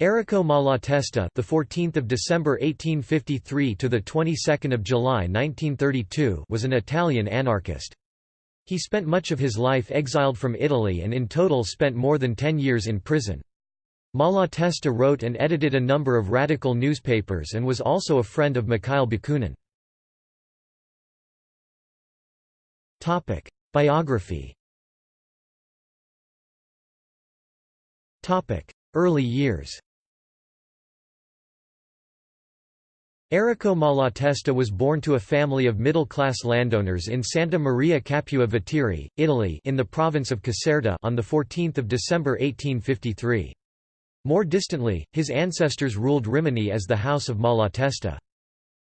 Errico Malatesta, the 14th of December 1853 to the 22nd of July 1932, was an Italian anarchist. He spent much of his life exiled from Italy and in total spent more than 10 years in prison. Malatesta wrote and edited a number of radical newspapers and was also a friend of Mikhail Bakunin. Topic: Biography. Topic: Early years. Errico Malatesta was born to a family of middle-class landowners in Santa Maria Capua Vetere, Italy in the province of Caserta on 14 December 1853. More distantly, his ancestors ruled Rimini as the House of Malatesta.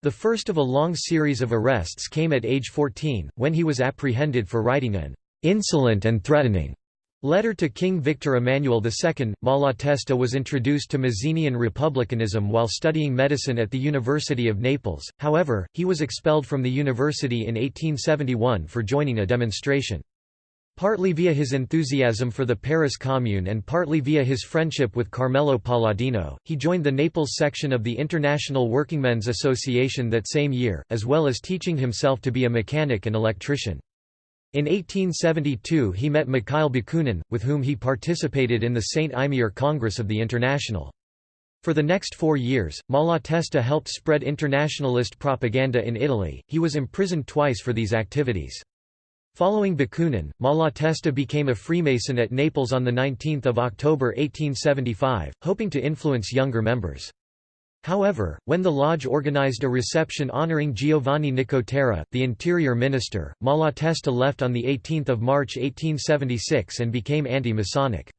The first of a long series of arrests came at age 14, when he was apprehended for writing an "'insolent and threatening' Letter to King Victor Emmanuel II, Malatesta was introduced to Mazzinian republicanism while studying medicine at the University of Naples, however, he was expelled from the university in 1871 for joining a demonstration. Partly via his enthusiasm for the Paris Commune and partly via his friendship with Carmelo Palladino, he joined the Naples section of the International Workingmen's Association that same year, as well as teaching himself to be a mechanic and electrician. In 1872 he met Mikhail Bakunin, with whom he participated in the St. Imier Congress of the International. For the next four years, Malatesta helped spread internationalist propaganda in Italy, he was imprisoned twice for these activities. Following Bakunin, Malatesta became a Freemason at Naples on 19 October 1875, hoping to influence younger members. However, when the lodge organized a reception honoring Giovanni Nicotera, the interior minister, Malatesta left on 18 March 1876 and became anti-Masonic.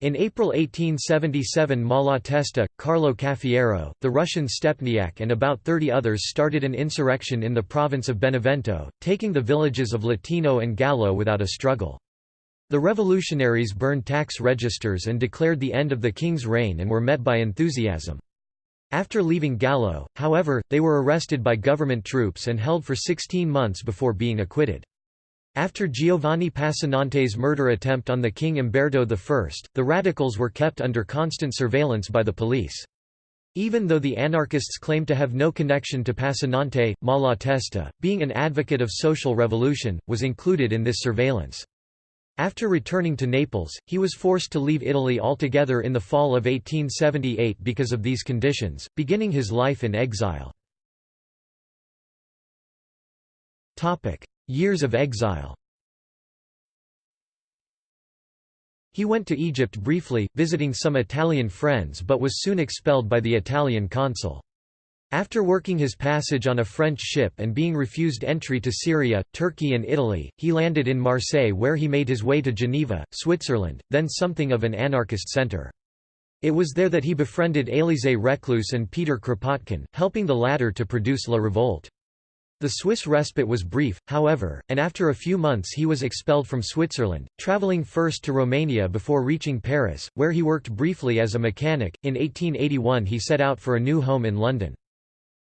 In April 1877 Malatesta, Carlo Caffiero, the Russian Stepniak and about 30 others started an insurrection in the province of Benevento, taking the villages of Letino and Gallo without a struggle. The revolutionaries burned tax registers and declared the end of the king's reign and were met by enthusiasm. After leaving Gallo, however, they were arrested by government troops and held for 16 months before being acquitted. After Giovanni Passanante's murder attempt on the king Umberto I, the radicals were kept under constant surveillance by the police. Even though the anarchists claimed to have no connection to Passanante, Malatesta, being an advocate of social revolution, was included in this surveillance. After returning to Naples, he was forced to leave Italy altogether in the fall of 1878 because of these conditions, beginning his life in exile. Years of exile He went to Egypt briefly, visiting some Italian friends but was soon expelled by the Italian consul. After working his passage on a French ship and being refused entry to Syria, Turkey and Italy, he landed in Marseille where he made his way to Geneva, Switzerland, then something of an anarchist centre. It was there that he befriended Élisée Reclus and Peter Kropotkin, helping the latter to produce La Revolte. The Swiss respite was brief, however, and after a few months he was expelled from Switzerland, travelling first to Romania before reaching Paris, where he worked briefly as a mechanic. In 1881 he set out for a new home in London.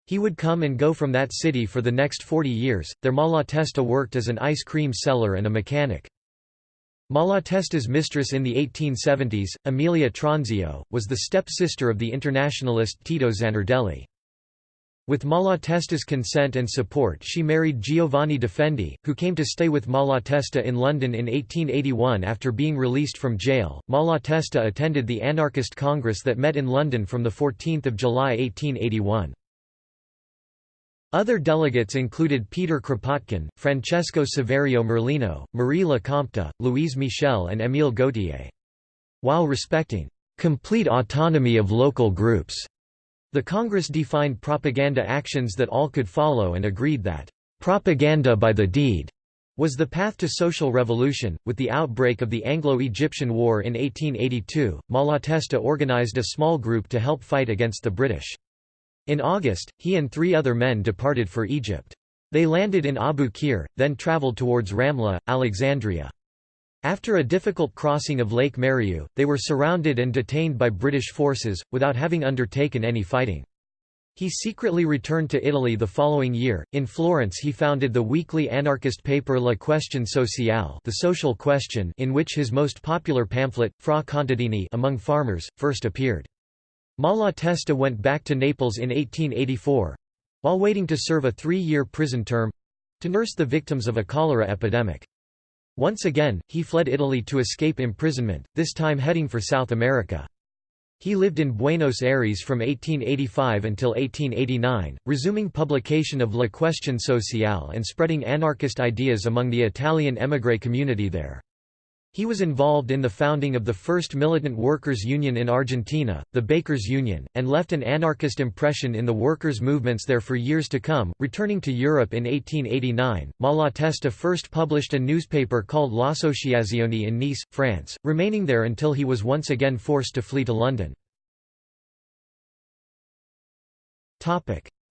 He would come and go from that city for the next 40 years. There Malatesta worked as an ice cream seller and a mechanic. Malatesta's mistress in the 1870s, Amelia Tronzio, was the step-sister of the internationalist Tito Zanardelli. With Malatesta's consent and support she married Giovanni Defendi, who came to stay with Malatesta in London in 1881 after being released from jail. Malatesta attended the Anarchist Congress that met in London from 14 July 1881. Other delegates included Peter Kropotkin, Francesco Saverio Merlino, Marie Lecompte, Louise Michel and Émile Gautier. While respecting complete autonomy of local groups, the Congress defined propaganda actions that all could follow and agreed that propaganda by the deed was the path to social revolution. With the outbreak of the Anglo-Egyptian War in 1882, Malatesta organized a small group to help fight against the British. In August, he and three other men departed for Egypt. They landed in Abu Qir, then traveled towards Ramla, Alexandria. After a difficult crossing of Lake Mariu, they were surrounded and detained by British forces, without having undertaken any fighting. He secretly returned to Italy the following year. In Florence, he founded the weekly anarchist paper La Questione Sociale, the Social Question, in which his most popular pamphlet, Fra Contadini, among farmers, first appeared. Malatesta went back to Naples in 1884—while waiting to serve a three-year prison term—to nurse the victims of a cholera epidemic. Once again, he fled Italy to escape imprisonment, this time heading for South America. He lived in Buenos Aires from 1885 until 1889, resuming publication of La Questione Sociale and spreading anarchist ideas among the Italian émigré community there. He was involved in the founding of the first militant workers' union in Argentina, the Bakers Union, and left an anarchist impression in the workers' movements there for years to come. Returning to Europe in 1889, Malatesta first published a newspaper called L'Associazione in Nice, France, remaining there until he was once again forced to flee to London.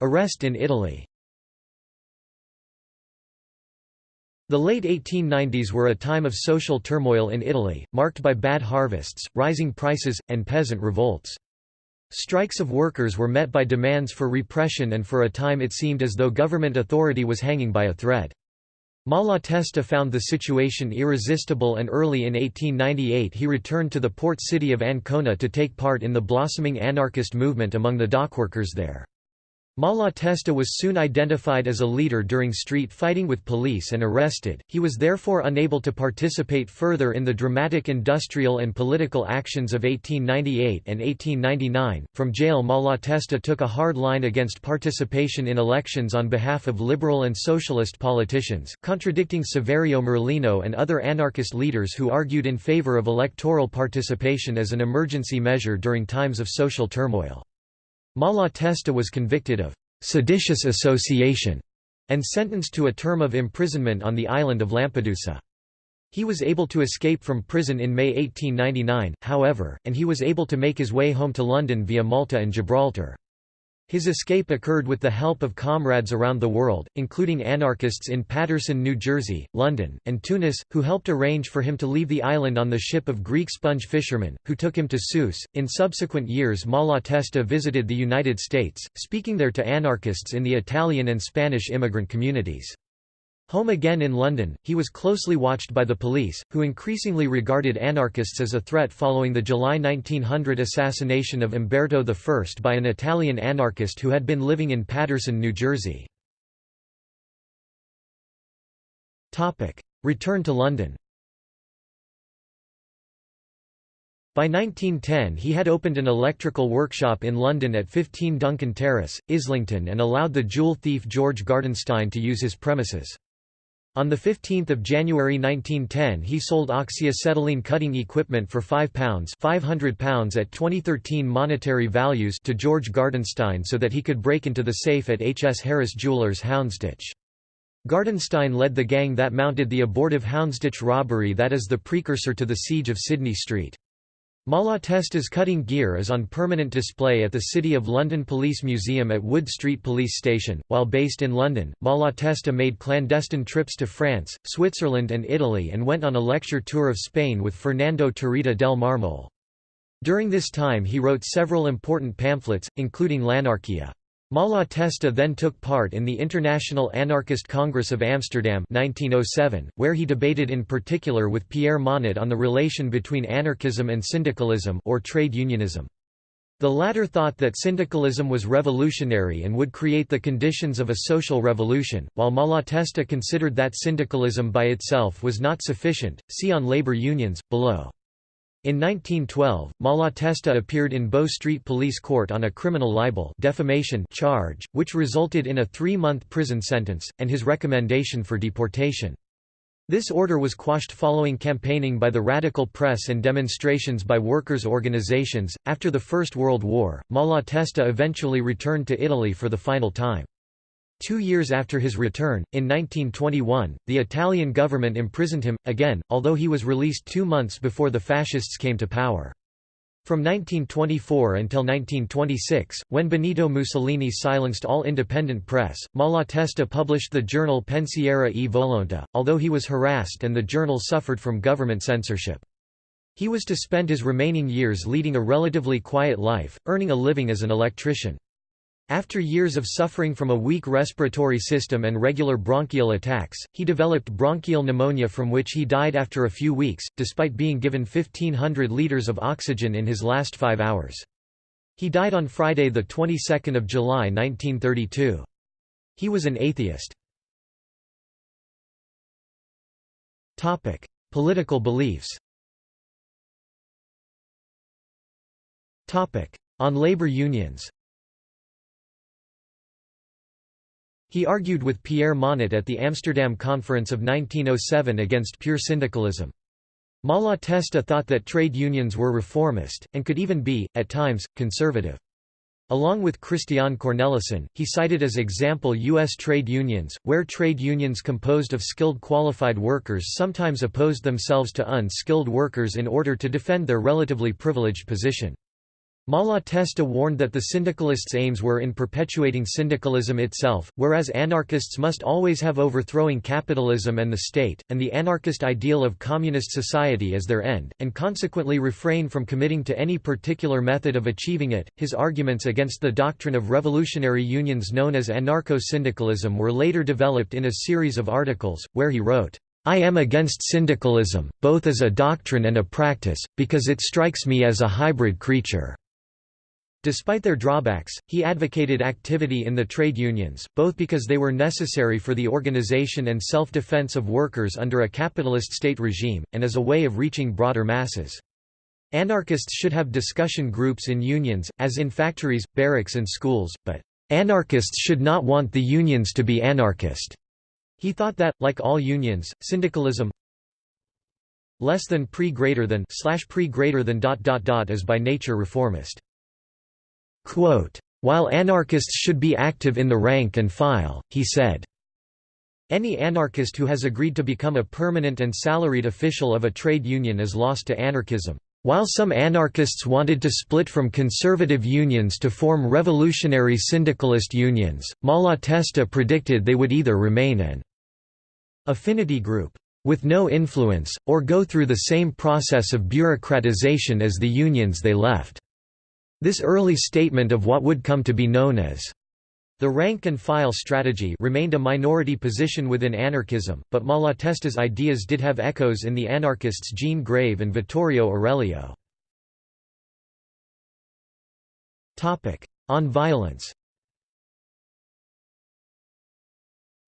Arrest in Italy The late 1890s were a time of social turmoil in Italy, marked by bad harvests, rising prices, and peasant revolts. Strikes of workers were met by demands for repression and for a time it seemed as though government authority was hanging by a thread. Malatesta found the situation irresistible and early in 1898 he returned to the port city of Ancona to take part in the blossoming anarchist movement among the dockworkers there. Malatesta was soon identified as a leader during street fighting with police and arrested, he was therefore unable to participate further in the dramatic industrial and political actions of 1898 and 1899. From jail Malatesta took a hard line against participation in elections on behalf of liberal and socialist politicians, contradicting Saverio Merlino and other anarchist leaders who argued in favor of electoral participation as an emergency measure during times of social turmoil. Malatesta was convicted of seditious association and sentenced to a term of imprisonment on the island of Lampedusa. He was able to escape from prison in May 1899, however, and he was able to make his way home to London via Malta and Gibraltar. His escape occurred with the help of comrades around the world, including anarchists in Paterson, New Jersey, London, and Tunis, who helped arrange for him to leave the island on the ship of Greek sponge fishermen, who took him to Sousse. In subsequent years, Malatesta visited the United States, speaking there to anarchists in the Italian and Spanish immigrant communities. Home again in London, he was closely watched by the police, who increasingly regarded anarchists as a threat following the July 1900 assassination of Umberto I by an Italian anarchist who had been living in Paterson, New Jersey. Return to London By 1910 he had opened an electrical workshop in London at 15 Duncan Terrace, Islington and allowed the jewel thief George Gardenstein to use his premises. On 15 January 1910 he sold oxyacetylene cutting equipment for £5 £500 at 2013 monetary values to George Gardenstein so that he could break into the safe at H. S. Harris Jewellers Houndsditch. Gardenstein led the gang that mounted the abortive Houndsditch robbery that is the precursor to the siege of Sidney Street. Malatesta's cutting gear is on permanent display at the City of London Police Museum at Wood Street Police Station. While based in London, Malatesta made clandestine trips to France, Switzerland, and Italy and went on a lecture tour of Spain with Fernando Tarrida del Marmol. During this time he wrote several important pamphlets, including L'Anarchia. Malatesta then took part in the International Anarchist Congress of Amsterdam 1907, where he debated in particular with Pierre Monatte on the relation between anarchism and syndicalism or trade unionism. The latter thought that syndicalism was revolutionary and would create the conditions of a social revolution, while Malatesta considered that syndicalism by itself was not sufficient. See on labor unions, below. In 1912, Malatesta appeared in Bow Street Police Court on a criminal libel defamation charge, which resulted in a three-month prison sentence, and his recommendation for deportation. This order was quashed following campaigning by the radical press and demonstrations by workers' organizations. After the First World War, Malatesta eventually returned to Italy for the final time. Two years after his return, in 1921, the Italian government imprisoned him, again, although he was released two months before the fascists came to power. From 1924 until 1926, when Benito Mussolini silenced all independent press, Malatesta published the journal Pensiero e Volonta, although he was harassed and the journal suffered from government censorship. He was to spend his remaining years leading a relatively quiet life, earning a living as an electrician. After years of suffering from a weak respiratory system and regular bronchial attacks, he developed bronchial pneumonia from which he died after a few weeks, despite being given 1500 liters of oxygen in his last five hours. He died on Friday, the 22nd of July, 1932. He was an atheist. Topic: Political beliefs. Topic: On labor unions. He argued with Pierre Monatte at the Amsterdam Conference of 1907 against pure syndicalism. Malatesta thought that trade unions were reformist, and could even be, at times, conservative. Along with Christian Cornelissen, he cited as example U.S. trade unions, where trade unions composed of skilled qualified workers sometimes opposed themselves to unskilled workers in order to defend their relatively privileged position. Malatesta warned that the syndicalists' aims were in perpetuating syndicalism itself, whereas anarchists must always have overthrowing capitalism and the state, and the anarchist ideal of communist society as their end, and consequently refrain from committing to any particular method of achieving it. His arguments against the doctrine of revolutionary unions known as anarcho-syndicalism were later developed in a series of articles, where he wrote, I am against syndicalism, both as a doctrine and a practice, because it strikes me as a hybrid creature. Despite their drawbacks, he advocated activity in the trade unions, both because they were necessary for the organization and self-defense of workers under a capitalist state regime, and as a way of reaching broader masses. Anarchists should have discussion groups in unions, as in factories, barracks and schools, but anarchists should not want the unions to be anarchist. He thought that, like all unions, syndicalism less than pre greater than slash pre greater than dot dot dot is by nature reformist. Quote, While anarchists should be active in the rank and file, he said, any anarchist who has agreed to become a permanent and salaried official of a trade union is lost to anarchism. While some anarchists wanted to split from conservative unions to form revolutionary syndicalist unions, Malatesta predicted they would either remain an affinity group with no influence, or go through the same process of bureaucratization as the unions they left. This early statement of what would come to be known as the rank-and-file strategy remained a minority position within anarchism, but Malatesta's ideas did have echoes in the anarchists Jean Grave and Vittorio Aurelio. On violence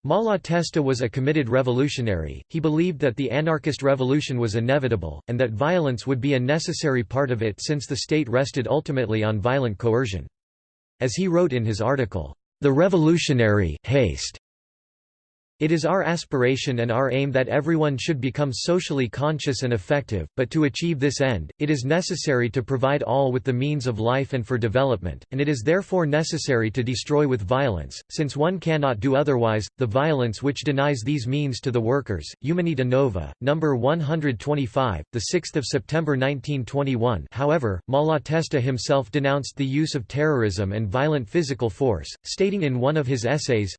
Malatesta was a committed revolutionary, he believed that the anarchist revolution was inevitable, and that violence would be a necessary part of it since the state rested ultimately on violent coercion. As he wrote in his article, "'The Revolutionary Haste' It is our aspiration and our aim that everyone should become socially conscious and effective, but to achieve this end, it is necessary to provide all with the means of life and for development, and it is therefore necessary to destroy with violence, since one cannot do otherwise, the violence which denies these means to the workers. Umanita Nova, No. 125, 6 September 1921 however, Malatesta himself denounced the use of terrorism and violent physical force, stating in one of his essays,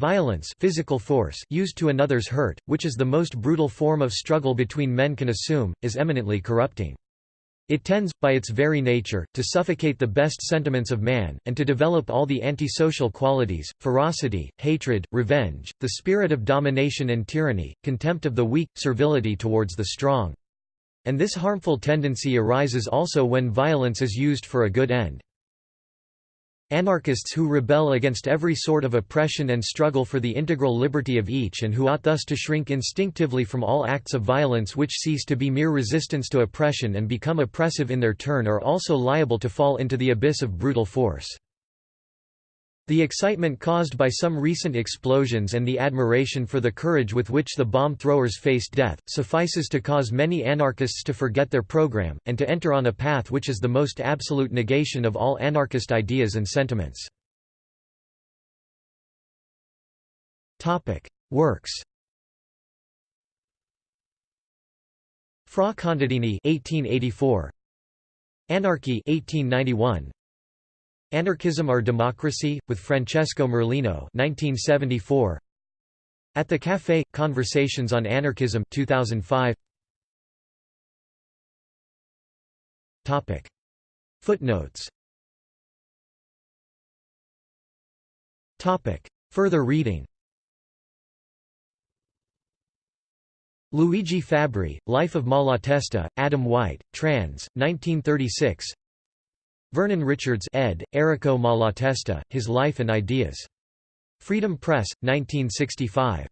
Violence physical force used to another's hurt, which is the most brutal form of struggle between men can assume, is eminently corrupting. It tends, by its very nature, to suffocate the best sentiments of man, and to develop all the antisocial qualities, ferocity, hatred, revenge, the spirit of domination and tyranny, contempt of the weak, servility towards the strong. And this harmful tendency arises also when violence is used for a good end. Anarchists who rebel against every sort of oppression and struggle for the integral liberty of each and who ought thus to shrink instinctively from all acts of violence which cease to be mere resistance to oppression and become oppressive in their turn are also liable to fall into the abyss of brutal force. The excitement caused by some recent explosions and the admiration for the courage with which the bomb throwers faced death, suffices to cause many anarchists to forget their program, and to enter on a path which is the most absolute negation of all anarchist ideas and sentiments. Works Fra Contadini 1884 Anarchy 1891 Anarchism or Democracy, with Francesco Merlino 1974. At the Café – Conversations on Anarchism 2005. Topic. Footnotes Topic. Further reading Luigi Fabbri, Life of Malatesta, Adam White, trans. 1936 Vernon Richards ed., Errico Malatesta, His Life and Ideas. Freedom Press, 1965.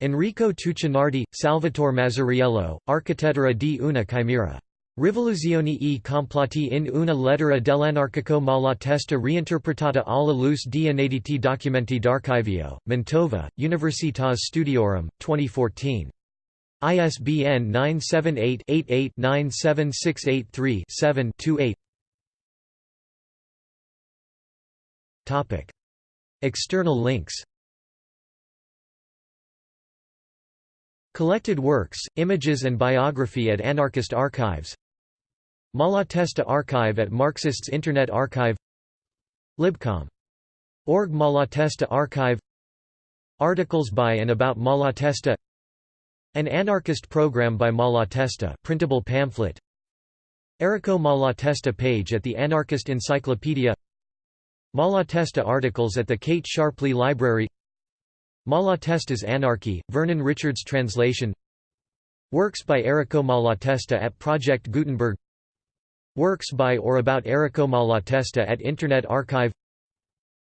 Enrico Tuccinardi, Salvatore Mazzariello, Architettura di una chimera. Rivoluzioni e comploti in una lettera dell'anarchico Malatesta reinterpretata alla luce di inediti documenti d'archivio, Mantova, Universitas Studiorum, 2014. ISBN 978-88-97683-7-28 External links. Collected works, images and biography at Anarchist Archives. Malatesta Archive at Marxists Internet Archive. Libcom. Org Malatesta Archive. Articles by and about Malatesta. An anarchist program by Malatesta printable pamphlet. Errico Malatesta page at the Anarchist Encyclopedia Malatesta articles at the Kate Sharpley Library. Malatesta's Anarchy, Vernon Richards translation. Works by Errico Malatesta at Project Gutenberg. Works by or about Errico Malatesta at Internet Archive.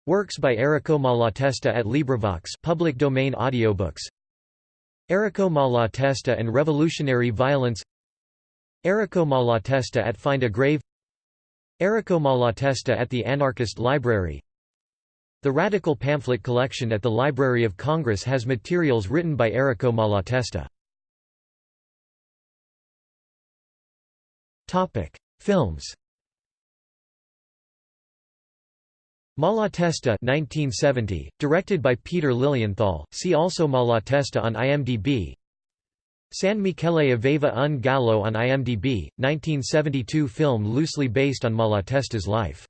Works by Errico Malatesta at LibriVox public domain audiobooks. Errico Malatesta and Revolutionary Violence. Errico Malatesta at Find a Grave Errico Malatesta at the Anarchist Library. The Radical Pamphlet Collection at the Library of Congress has materials written by Errico Malatesta. Films. Malatesta 1970, directed by Peter Lilienthal, see also Malatesta on IMDb San Michele Aveva un Gallo on IMDb, 1972 film loosely based on Malatesta's life